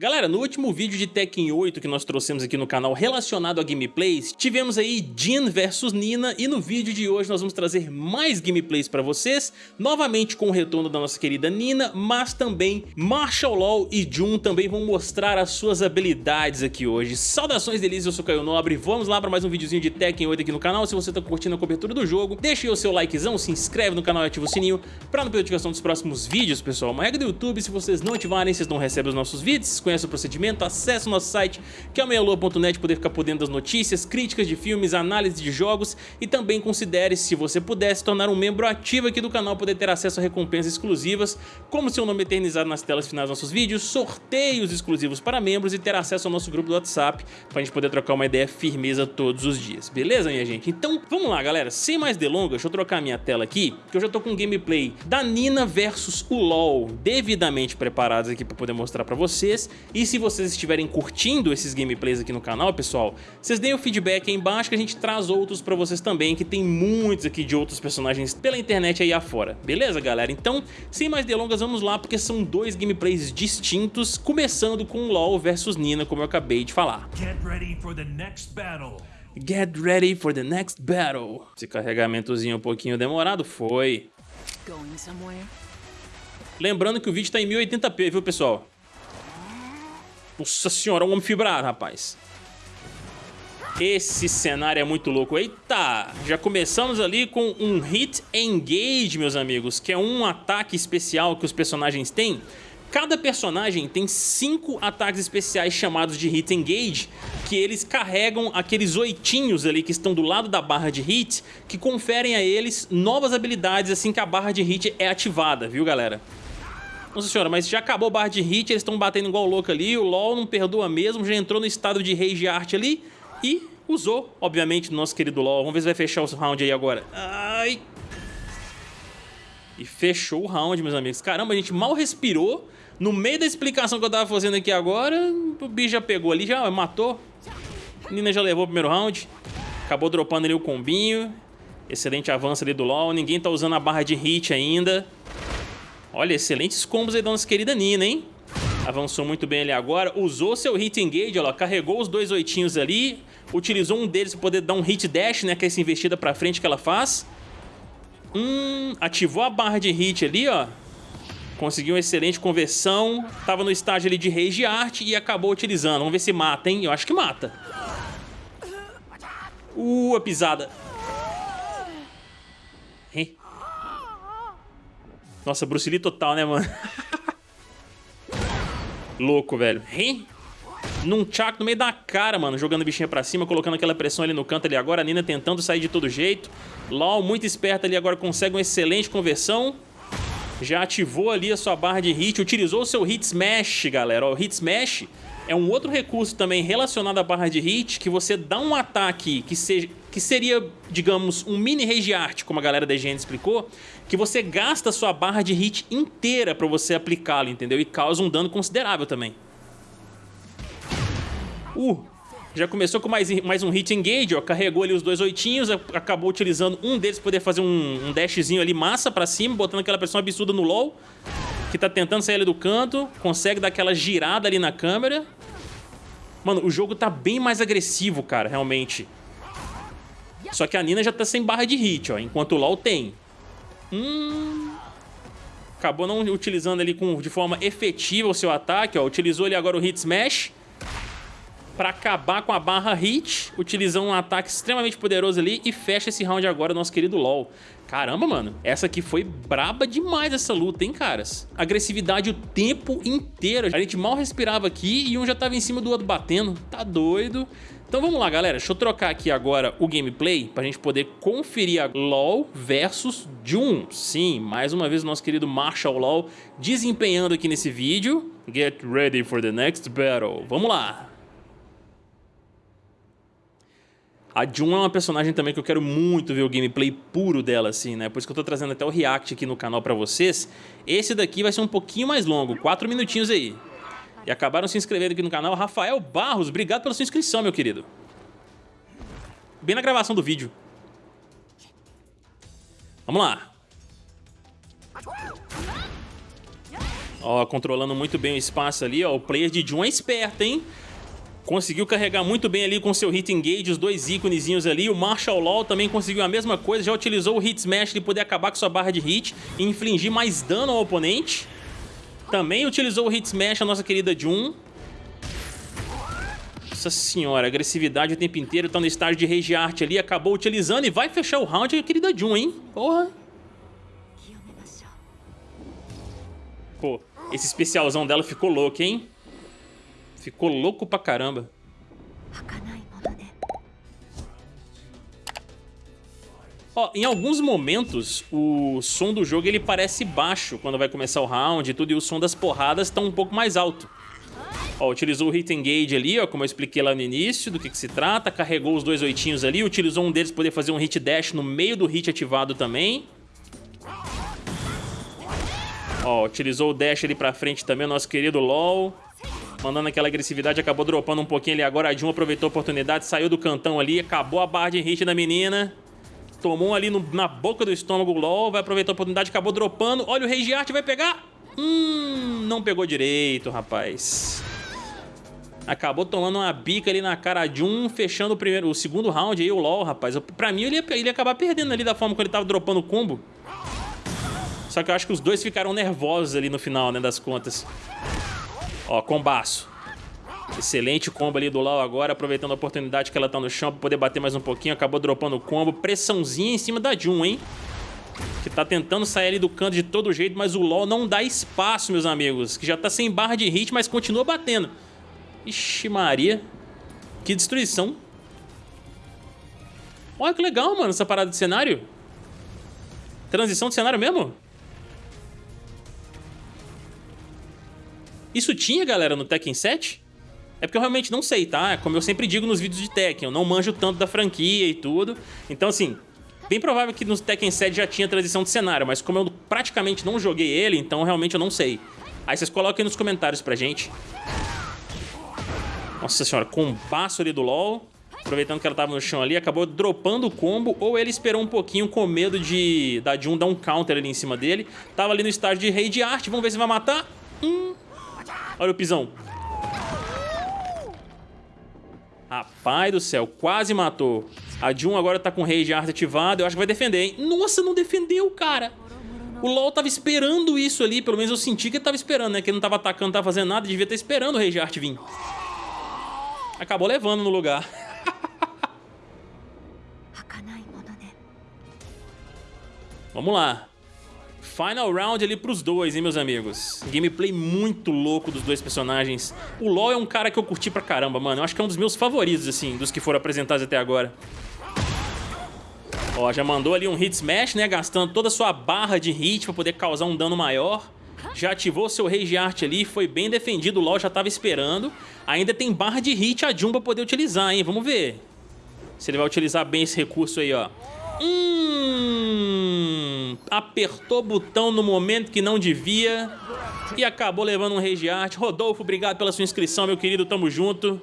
Galera, no último vídeo de Tekken 8 que nós trouxemos aqui no canal relacionado a gameplays, tivemos aí Jin versus Nina e no vídeo de hoje nós vamos trazer mais gameplays pra vocês, novamente com o retorno da nossa querida Nina, mas também Marshall Law e Jun também vão mostrar as suas habilidades aqui hoje. Saudações delícias, eu sou Caio Nobre, vamos lá para mais um videozinho de Tekken 8 aqui no canal, se você tá curtindo a cobertura do jogo, deixa aí o seu likezão, se inscreve no canal e ativa o sininho pra não perder notificação dos próximos vídeos, pessoal. Uma regra do YouTube, se vocês não ativarem, vocês não recebem os nossos vídeos, conhece o procedimento, acesse o nosso site que é o meialua.net poder ficar por dentro das notícias, críticas de filmes, análise de jogos e também considere, se você puder, se tornar um membro ativo aqui do canal, poder ter acesso a recompensas exclusivas, como seu nome eternizado nas telas finais dos nossos vídeos, sorteios exclusivos para membros e ter acesso ao nosso grupo do WhatsApp para a gente poder trocar uma ideia firmeza todos os dias, beleza minha gente? Então vamos lá galera, sem mais delongas, deixa eu trocar minha tela aqui, que eu já tô com um gameplay da Nina versus o LoL devidamente preparados aqui para poder mostrar para vocês e se vocês estiverem curtindo esses gameplays aqui no canal, pessoal, vocês deem o feedback aí embaixo que a gente traz outros pra vocês também, que tem muitos aqui de outros personagens pela internet aí afora. Beleza, galera? Então, sem mais delongas, vamos lá, porque são dois gameplays distintos, começando com LoL versus Nina, como eu acabei de falar. Get ready for the next battle. Get ready for the next battle. Esse carregamentozinho um pouquinho demorado foi. Lembrando que o vídeo tá em 1080p, viu, pessoal? Nossa senhora, um homem fibrado, rapaz. Esse cenário é muito louco. Eita! Já começamos ali com um Hit Engage, meus amigos, que é um ataque especial que os personagens têm. Cada personagem tem cinco ataques especiais chamados de Hit Engage, que eles carregam aqueles oitinhos ali que estão do lado da barra de hit, que conferem a eles novas habilidades assim que a barra de hit é ativada, viu galera? Nossa senhora, mas já acabou a barra de hit, eles estão batendo igual louco ali, o LoL não perdoa mesmo, já entrou no estado de rage art ali e usou, obviamente, nosso querido LoL. Vamos ver se vai fechar o round aí agora. Ai... E fechou o round, meus amigos. Caramba, a gente mal respirou. No meio da explicação que eu tava fazendo aqui agora, o bicho já pegou ali, já matou. A Nina já levou o primeiro round. Acabou dropando ali o combinho. Excelente avanço ali do LoL. Ninguém tá usando a barra de hit ainda. Olha, excelentes combos aí da nossa querida Nina, hein? Avançou muito bem ali agora, usou seu hit engage, ó, carregou os dois oitinhos ali, utilizou um deles para poder dar um hit dash, né, que é essa investida pra frente que ela faz. Hum, ativou a barra de hit ali, ó. Conseguiu uma excelente conversão, tava no estágio ali de rage art e acabou utilizando. Vamos ver se mata, hein? Eu acho que mata. Uh, a pisada. Hein? Nossa, Bruce Lee total, né, mano? Louco, velho. Hein? Num chaco no meio da cara, mano. Jogando a bichinha pra cima, colocando aquela pressão ali no canto ali agora. A Nina tentando sair de todo jeito. LOL muito esperta ali agora, consegue uma excelente conversão. Já ativou ali a sua barra de hit. Utilizou o seu hit smash, galera. Ó, o hit smash é um outro recurso também relacionado à barra de hit que você dá um ataque que, seja, que seria, digamos, um mini rage art, como a galera da IGN explicou, que você gasta sua barra de hit inteira para você aplicá-lo, entendeu? E causa um dano considerável também. Uh, já começou com mais, mais um hit engage, ó, carregou ali os dois oitinhos, acabou utilizando um deles para poder fazer um, um dashzinho ali massa para cima, botando aquela pressão absurda no LoL que tá tentando sair ali do canto, consegue dar aquela girada ali na câmera. Mano, o jogo tá bem mais agressivo, cara, realmente. Só que a Nina já tá sem barra de hit, ó, enquanto o LoL tem. Hum... Acabou não utilizando ali com, de forma efetiva o seu ataque, ó. Utilizou ali agora o Hit Smash para acabar com a barra hit, utilizando um ataque extremamente poderoso ali e fecha esse round agora, nosso querido LoL. Caramba, mano, essa aqui foi braba demais essa luta, hein, caras? Agressividade o tempo inteiro. A gente mal respirava aqui e um já tava em cima do outro batendo. Tá doido. Então vamos lá, galera. Deixa eu trocar aqui agora o gameplay pra gente poder conferir a LoL versus Jun. Sim, mais uma vez o nosso querido Marshall LoL desempenhando aqui nesse vídeo. Get ready for the next battle. Vamos lá. A Jun é uma personagem também que eu quero muito ver o gameplay puro dela, assim, né? Por isso que eu tô trazendo até o react aqui no canal pra vocês. Esse daqui vai ser um pouquinho mais longo, quatro minutinhos aí. E acabaram se inscrevendo aqui no canal. Rafael Barros, obrigado pela sua inscrição, meu querido. Bem na gravação do vídeo. Vamos lá. Ó, controlando muito bem o espaço ali, ó. O player de Jun é esperto, hein? Conseguiu carregar muito bem ali com seu Hit Engage, os dois íconezinhos ali. O Marshall Law também conseguiu a mesma coisa, já utilizou o Hit Smash de poder acabar com sua barra de hit e infligir mais dano ao oponente. Também utilizou o Hit Smash a nossa querida Jun. Nossa senhora, agressividade o tempo inteiro, tá no estágio de Rage Art ali, acabou utilizando e vai fechar o round a querida Jun, hein? Porra! Pô, esse especialzão dela ficou louco, hein? Ficou louco pra caramba. Ó, em alguns momentos, o som do jogo ele parece baixo quando vai começar o round e tudo, e o som das porradas tá um pouco mais alto. Ó, utilizou o Hit Engage ali, ó, como eu expliquei lá no início, do que, que se trata, carregou os dois oitinhos ali, utilizou um deles para poder fazer um Hit Dash no meio do hit ativado também. Ó, utilizou o dash ali pra frente também, o nosso querido LOL. Mandando aquela agressividade, acabou dropando um pouquinho ali agora. A Jun aproveitou a oportunidade, saiu do cantão ali, acabou a barra de hit da menina. Tomou ali no, na boca do estômago o LOL, vai aproveitar a oportunidade, acabou dropando. Olha o Rage Art, vai pegar. Hum, não pegou direito, rapaz. Acabou tomando uma bica ali na cara de um, fechando o primeiro, o segundo round aí, o LoL, rapaz. Pra mim, ele ia, ele ia acabar perdendo ali da forma que ele tava dropando o combo. Só que eu acho que os dois ficaram nervosos ali no final, né, das contas. Ó, combaço. Excelente combo ali do Lau agora, aproveitando a oportunidade que ela tá no chão pra poder bater mais um pouquinho. Acabou dropando o combo. Pressãozinha em cima da Jun, hein? Que tá tentando sair ali do canto de todo jeito, mas o LoL não dá espaço, meus amigos. Que já tá sem barra de hit, mas continua batendo. Ixi Maria. Que destruição. Olha que legal, mano, essa parada de cenário. Transição de cenário mesmo? Isso tinha, galera, no Tekken 7? É porque eu realmente não sei, tá? Como eu sempre digo nos vídeos de Tekken, eu não manjo tanto da franquia e tudo. Então, assim, bem provável que no Tekken 7 já tinha transição de cenário, mas como eu praticamente não joguei ele, então realmente eu não sei. Aí vocês coloquem nos comentários pra gente. Nossa senhora, combaço ali do LoL. Aproveitando que ela tava no chão ali, acabou dropando o combo, ou ele esperou um pouquinho com medo de da Jun dar um counter ali em cima dele. Tava ali no estágio de Rei de Arte, vamos ver se vai matar. Hum, Olha o pisão. Rapaz do céu, quase matou. A Jun agora tá com de Arte ativado. Eu acho que vai defender, hein? Nossa, não defendeu, cara. O LoL tava esperando isso ali. Pelo menos eu senti que ele tava esperando, né? Que ele não tava atacando, não tava fazendo nada. Devia estar esperando o Rei de Arte vir. Acabou levando no lugar. Vamos lá. Final round ali pros dois, hein, meus amigos. Gameplay muito louco dos dois personagens. O LoL é um cara que eu curti pra caramba, mano. Eu acho que é um dos meus favoritos, assim, dos que foram apresentados até agora. Ó, já mandou ali um hit smash, né, gastando toda a sua barra de hit pra poder causar um dano maior. Já ativou seu Rage Art ali, foi bem defendido, o LoL já tava esperando. Ainda tem barra de hit a Jun pra poder utilizar, hein, vamos ver. Se ele vai utilizar bem esse recurso aí, ó. Hum, apertou botão no momento que não devia e acabou levando um Rage Art. Rodolfo, obrigado pela sua inscrição, meu querido, tamo junto.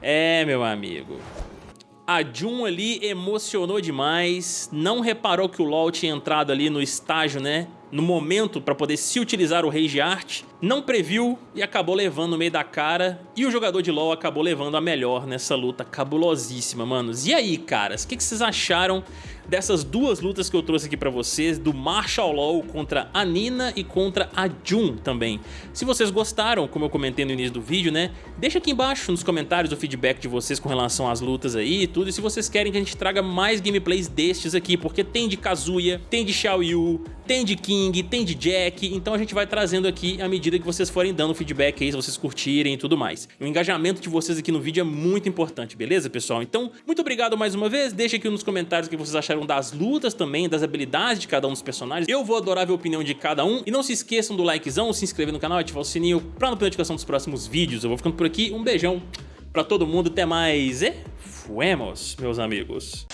É, meu amigo. A Jun ali emocionou demais, não reparou que o LoL tinha entrado ali no estágio, né? No momento para poder se utilizar o Rage Art, não previu e acabou levando no meio da cara. E o jogador de LoL acabou levando a melhor nessa luta cabulosíssima, manos. E aí, caras, o que, que vocês acharam dessas duas lutas que eu trouxe aqui pra vocês, do Marshall Law contra a Nina e contra a Jun também. Se vocês gostaram, como eu comentei no início do vídeo, né, deixa aqui embaixo nos comentários o feedback de vocês com relação às lutas aí e tudo, e se vocês querem que a gente traga mais gameplays destes aqui, porque tem de Kazuya, tem de Xiao Yu, tem de King, tem de Jack, então a gente vai trazendo aqui à medida que vocês forem dando feedback aí, se vocês curtirem e tudo mais. O engajamento de vocês aqui no vídeo é muito importante, beleza, pessoal? Então, muito obrigado mais uma vez, deixa aqui nos comentários o que vocês acharam das lutas também, das habilidades de cada um dos personagens. Eu vou adorar ver a opinião de cada um. E não se esqueçam do likezão, se inscrever no canal, ativar o sininho pra não perder notificação dos próximos vídeos. Eu vou ficando por aqui, um beijão pra todo mundo, até mais e fuemos, meus amigos.